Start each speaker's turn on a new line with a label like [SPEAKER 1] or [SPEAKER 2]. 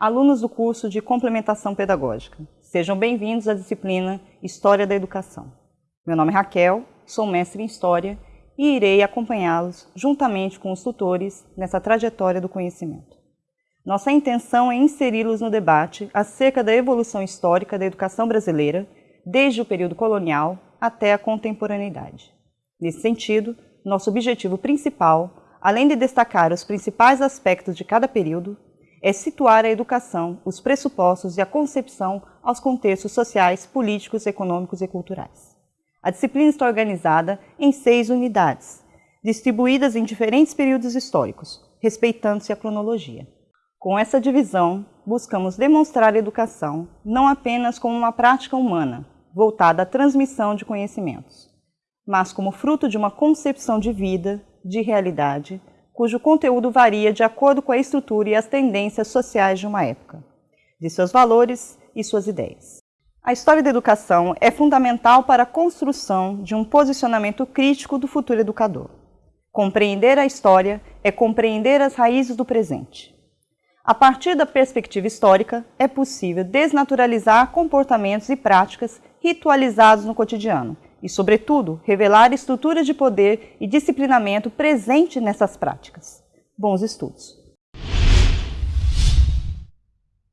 [SPEAKER 1] alunos do curso de Complementação Pedagógica. Sejam bem-vindos à disciplina História da Educação. Meu nome é Raquel, sou mestre em História e irei acompanhá-los juntamente com os tutores nessa trajetória do conhecimento. Nossa intenção é inseri-los no debate acerca da evolução histórica da educação brasileira, desde o período colonial até a contemporaneidade. Nesse sentido, nosso objetivo principal, além de destacar os principais aspectos de cada período, é situar a educação, os pressupostos e a concepção aos contextos sociais, políticos, econômicos e culturais. A disciplina está organizada em seis unidades, distribuídas em diferentes períodos históricos, respeitando-se a cronologia. Com essa divisão, buscamos demonstrar a educação não apenas como uma prática humana, voltada à transmissão de conhecimentos, mas como fruto de uma concepção de vida, de realidade, cujo conteúdo varia de acordo com a estrutura e as tendências sociais de uma época, de seus valores e suas ideias. A história da educação é fundamental para a construção de um posicionamento crítico do futuro educador. Compreender a história é compreender as raízes do presente. A partir da perspectiva histórica, é possível desnaturalizar comportamentos e práticas ritualizados no cotidiano, e, sobretudo, revelar estruturas de poder e disciplinamento presente nessas práticas. Bons estudos!